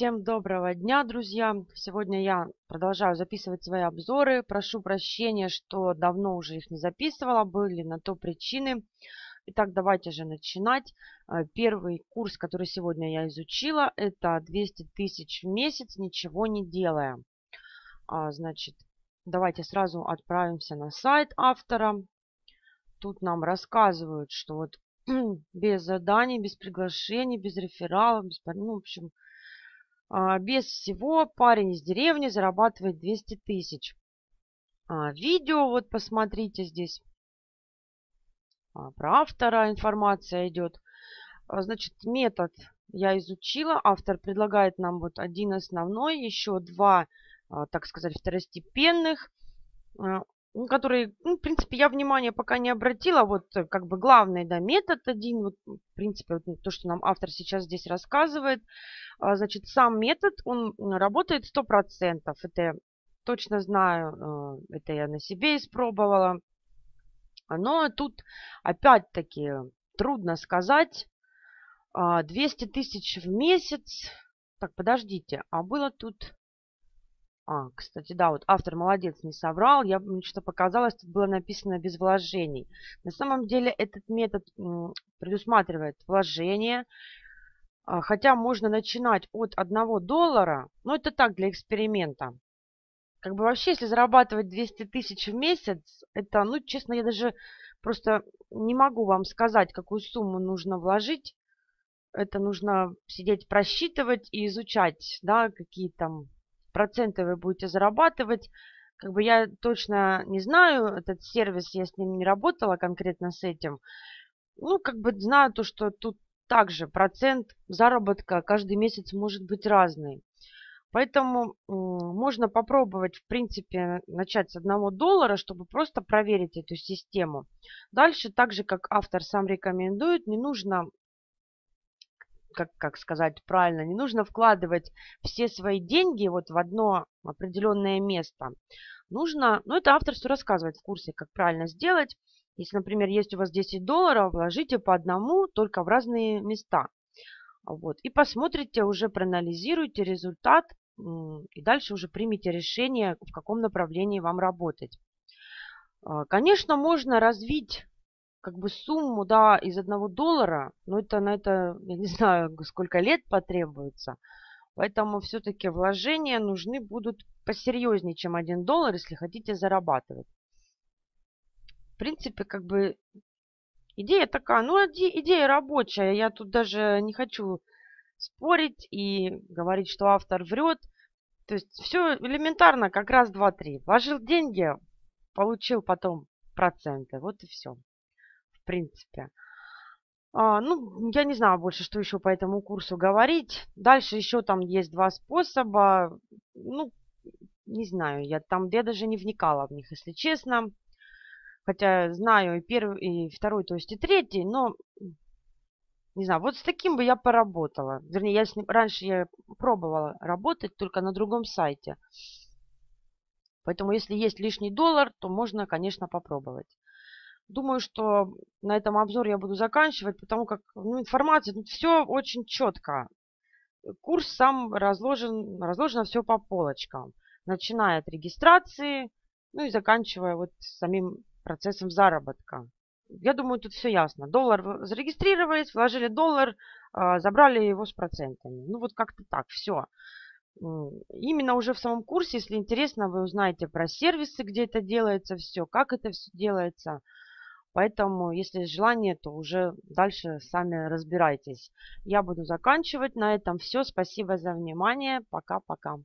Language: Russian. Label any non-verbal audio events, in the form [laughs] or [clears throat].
Всем доброго дня, друзья! Сегодня я продолжаю записывать свои обзоры. Прошу прощения, что давно уже их не записывала, были на то причины. Итак, давайте же начинать. Э, первый курс, который сегодня я изучила, это 200 тысяч в месяц, ничего не делая. А, значит, давайте сразу отправимся на сайт автора. Тут нам рассказывают, что вот [clears throat] без заданий, без приглашений, без рефералов, без, ну, в общем, без всего парень из деревни зарабатывает 200 тысяч. А, видео, вот посмотрите здесь. А, про автора информация идет. Значит, метод я изучила. Автор предлагает нам вот один основной, еще два, так сказать, второстепенных который, ну, в принципе, я внимание пока не обратила. Вот э, как бы главный, да, метод один, вот, в принципе, вот, то, что нам автор сейчас здесь рассказывает. А, значит, сам метод, он работает 100%. Это я точно знаю, э, это я на себе испробовала. Но тут, опять-таки, трудно сказать. 200 а, тысяч в месяц. Так, подождите, а было тут... А, кстати, да, вот автор молодец, не соврал. Я мне что показалось, тут было написано без вложений. На самом деле этот метод предусматривает вложение. А, хотя можно начинать от 1 доллара, но это так, для эксперимента. Как бы вообще, если зарабатывать 200 тысяч в месяц, это, ну, честно, я даже просто не могу вам сказать, какую сумму нужно вложить. Это нужно сидеть, просчитывать и изучать, да, какие там проценты вы будете зарабатывать. Как бы я точно не знаю, этот сервис, я с ним не работала конкретно с этим. Ну, как бы знаю то, что тут также процент заработка каждый месяц может быть разный. Поэтому можно попробовать, в принципе, начать с одного доллара, чтобы просто проверить эту систему. Дальше, так же, как автор сам рекомендует, не нужно как, как сказать правильно, не нужно вкладывать все свои деньги вот в одно определенное место. Нужно, ну это автор все рассказывает в курсе, как правильно сделать. Если, например, есть у вас 10 долларов, вложите по одному только в разные места. Вот. И посмотрите, уже проанализируйте результат и дальше уже примите решение, в каком направлении вам работать. А, конечно, можно развить как бы сумму, да, из одного доллара, но это на это, я не [laughs] знаю, сколько лет потребуется. Поэтому все-таки вложения нужны будут посерьезнее, чем один доллар, если хотите зарабатывать. В принципе, как бы идея такая, ну, идея рабочая. Я тут даже не хочу спорить и говорить, что автор врет. То есть все элементарно, как раз, два, три. Вложил деньги, получил потом проценты. Вот и все принципе. А, ну, я не знаю больше, что еще по этому курсу говорить. Дальше еще там есть два способа. Ну, не знаю, я там я даже не вникала в них, если честно. Хотя знаю и первый, и второй, то есть и третий, но не знаю, вот с таким бы я поработала. Вернее, я с ним, раньше я пробовала работать только на другом сайте. Поэтому, если есть лишний доллар, то можно, конечно, попробовать. Думаю, что на этом обзор я буду заканчивать, потому как ну, информация, тут все очень четко. Курс сам разложен, разложено все по полочкам, начиная от регистрации, ну и заканчивая вот самим процессом заработка. Я думаю, тут все ясно. Доллар зарегистрировались, вложили доллар, а, забрали его с процентами. Ну вот как-то так, все. Именно уже в самом курсе, если интересно, вы узнаете про сервисы, где это делается все, как это все делается. Поэтому, если есть желание, то уже дальше сами разбирайтесь. Я буду заканчивать. На этом все. Спасибо за внимание. Пока-пока.